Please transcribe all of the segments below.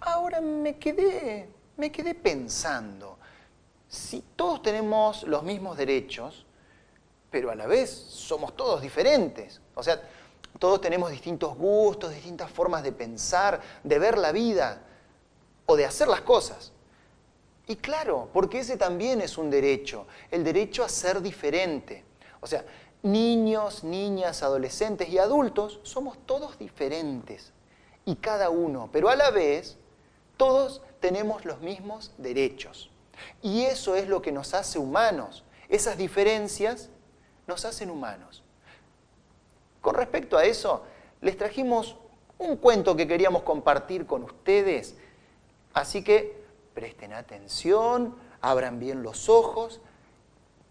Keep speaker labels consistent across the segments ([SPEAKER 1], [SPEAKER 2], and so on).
[SPEAKER 1] Ahora me quedé, me quedé pensando, si todos tenemos los mismos derechos, pero a la vez somos todos diferentes, o sea, todos tenemos distintos gustos, distintas formas de pensar, de ver la vida o de hacer las cosas. Y claro, porque ese también es un derecho, el derecho a ser diferente. O sea, niños, niñas, adolescentes y adultos somos todos diferentes. Y cada uno, pero a la vez, todos tenemos los mismos derechos. Y eso es lo que nos hace humanos. Esas diferencias nos hacen humanos. Con respecto a eso, les trajimos un cuento que queríamos compartir con ustedes. Así que presten atención, abran bien los ojos,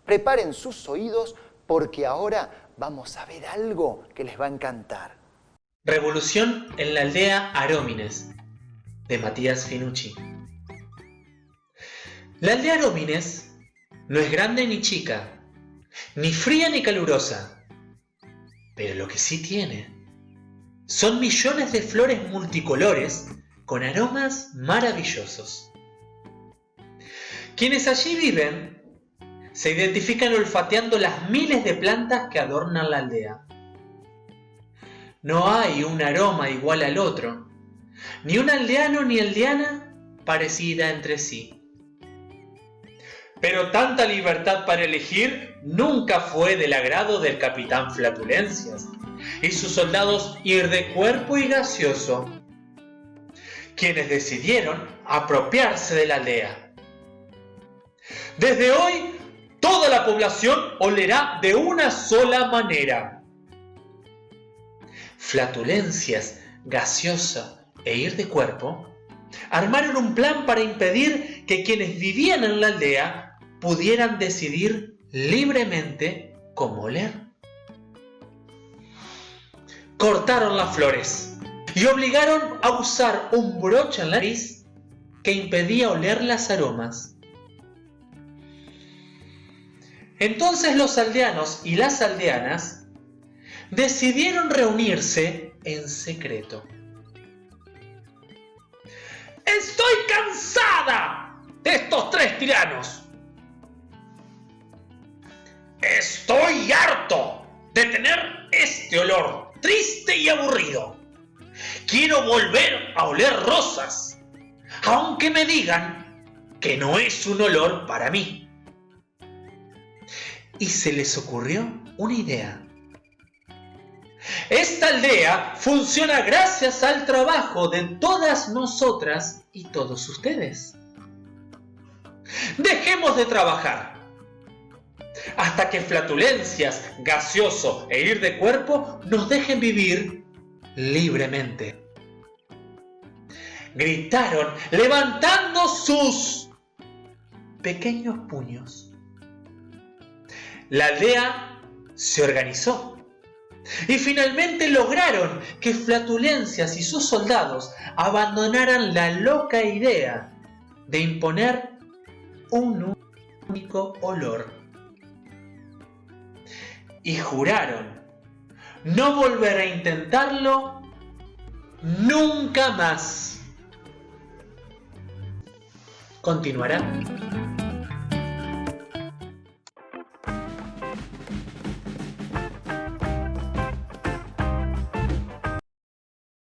[SPEAKER 1] preparen sus oídos porque ahora vamos a ver algo que les va a encantar.
[SPEAKER 2] Revolución en la aldea Arómines, de Matías Finucci. La aldea Arómines no es grande ni chica, ni fría ni calurosa, pero lo que sí tiene son millones de flores multicolores con aromas maravillosos. Quienes allí viven se identifican olfateando las miles de plantas que adornan la aldea. No hay un aroma igual al otro, ni un aldeano ni aldeana parecida entre sí. Pero tanta libertad para elegir nunca fue del agrado del capitán Flatulencias y sus soldados ir de cuerpo y gaseoso, quienes decidieron apropiarse de la aldea desde hoy, toda la población olerá de una sola manera. Flatulencias, gaseosa e ir de cuerpo armaron un plan para impedir que quienes vivían en la aldea pudieran decidir libremente cómo oler. Cortaron las flores y obligaron a usar un broche en la nariz que impedía oler las aromas. Entonces los aldeanos y las aldeanas decidieron reunirse en secreto. Estoy cansada de estos tres tiranos. Estoy harto de tener este olor triste y aburrido. Quiero volver a oler rosas, aunque me digan que no es un olor para mí y se les ocurrió una idea. Esta aldea funciona gracias al trabajo de todas nosotras y todos ustedes. Dejemos de trabajar hasta que flatulencias, gaseoso e ir de cuerpo nos dejen vivir libremente. Gritaron levantando sus pequeños puños. La aldea se organizó y finalmente lograron que Flatulencias y sus soldados abandonaran la loca idea de imponer un único olor. Y juraron no volver a intentarlo nunca más. Continuará